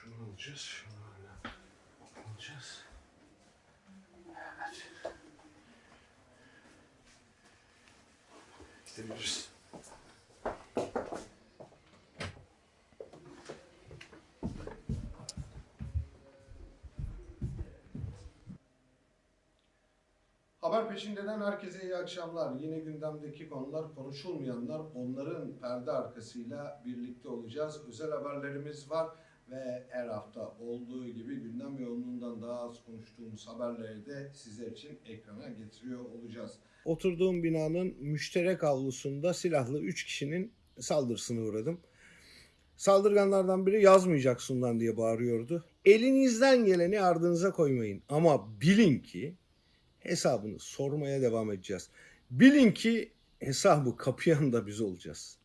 Şunu alacağız, şunu alacağız. Evet. Gidebiliriz. Haber peşindeden herkese iyi akşamlar. Yine gündemdeki konular konuşulmayanlar onların perde arkasıyla birlikte olacağız. Özel haberlerimiz var ve her hafta olduğu gibi gündem yoğunluğundan daha az konuştuğumuz haberleri de sizler için ekrana getiriyor olacağız. Oturduğum binanın müşterek avlusunda silahlı 3 kişinin saldırısına uğradım. Saldırganlardan biri yazmayacaksın lan diye bağırıyordu. Elinizden geleni ardınıza koymayın ama bilin ki hesabını sormaya devam edeceğiz. Bilin ki hesabı kapayan da biz olacağız.